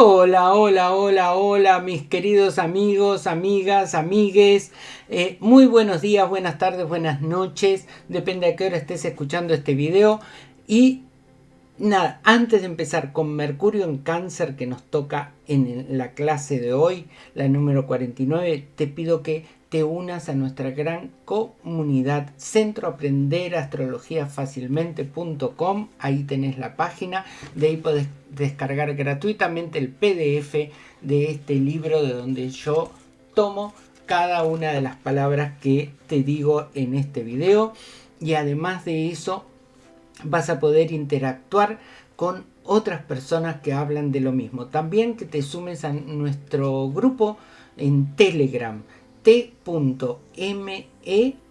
Hola, hola, hola, hola, mis queridos amigos, amigas, amigues. Eh, muy buenos días, buenas tardes, buenas noches. Depende a qué hora estés escuchando este video. Y nada, antes de empezar con Mercurio en Cáncer que nos toca en la clase de hoy, la número 49, te pido que te unas a nuestra gran comunidad Centro Aprender Astrología Fácilmente.com. Ahí tenés la página, de ahí podés descargar gratuitamente el PDF de este libro de donde yo tomo cada una de las palabras que te digo en este video y además de eso vas a poder interactuar con otras personas que hablan de lo mismo. También que te sumes a nuestro grupo en Telegram, t.me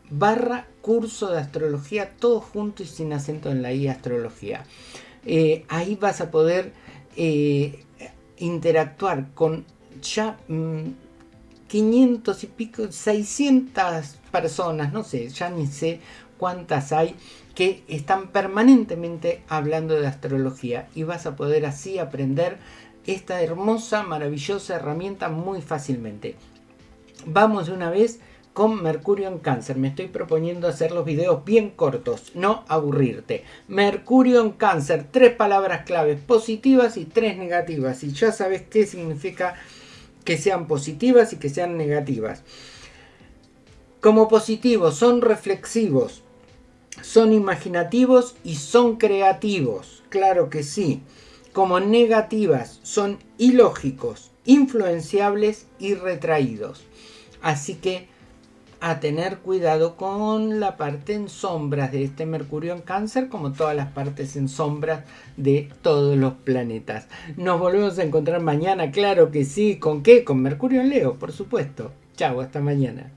barra curso de astrología, todo junto y sin acento en la I astrología. Eh, ahí vas a poder eh, interactuar con ya 500 mm, y pico, 600 personas, no sé, ya ni sé cuántas hay que están permanentemente hablando de astrología y vas a poder así aprender esta hermosa, maravillosa herramienta muy fácilmente. Vamos de una vez con Mercurio en Cáncer. Me estoy proponiendo hacer los videos bien cortos, no aburrirte. Mercurio en Cáncer, tres palabras claves positivas y tres negativas. Y ya sabes qué significa que sean positivas y que sean negativas. Como positivos son reflexivos, son imaginativos y son creativos, claro que sí. Como negativas, son ilógicos, influenciables y retraídos. Así que a tener cuidado con la parte en sombras de este Mercurio en cáncer, como todas las partes en sombras de todos los planetas. Nos volvemos a encontrar mañana, claro que sí. ¿Con qué? Con Mercurio en Leo, por supuesto. Chao, hasta mañana.